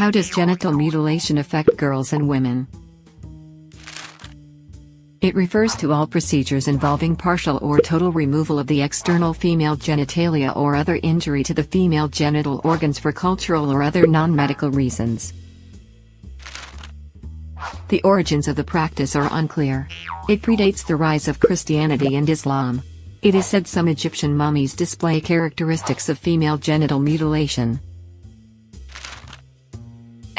How does genital mutilation affect girls and women? It refers to all procedures involving partial or total removal of the external female genitalia or other injury to the female genital organs for cultural or other non-medical reasons. The origins of the practice are unclear. It predates the rise of Christianity and Islam. It is said some Egyptian mummies display characteristics of female genital mutilation.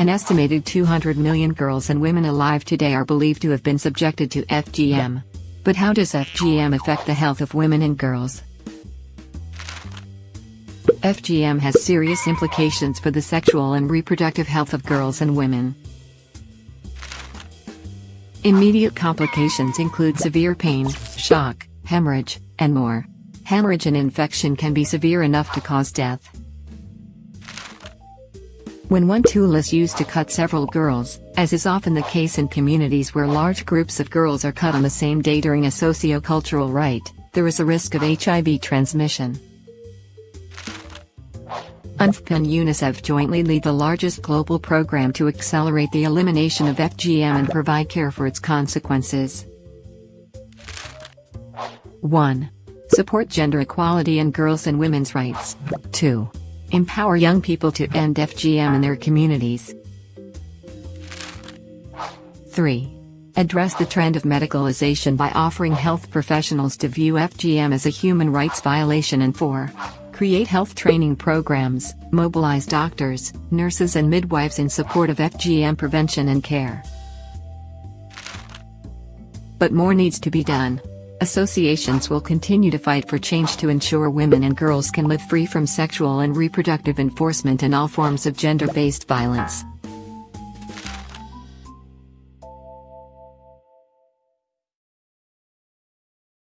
An estimated 200 million girls and women alive today are believed to have been subjected to FGM. But how does FGM affect the health of women and girls? FGM has serious implications for the sexual and reproductive health of girls and women. Immediate complications include severe pain, shock, hemorrhage, and more. Hemorrhage and infection can be severe enough to cause death. When one tool is used to cut several girls, as is often the case in communities where large groups of girls are cut on the same day during a socio-cultural rite, there is a risk of HIV transmission. UNFPA and UNICEF jointly lead the largest global program to accelerate the elimination of FGM and provide care for its consequences. 1. Support gender equality and girls' and women's rights. 2. Empower young people to end FGM in their communities. 3. Address the trend of medicalization by offering health professionals to view FGM as a human rights violation and 4. Create health training programs, mobilize doctors, nurses and midwives in support of FGM prevention and care. But more needs to be done. Associations will continue to fight for change to ensure women and girls can live free from sexual and reproductive enforcement and all forms of gender-based violence.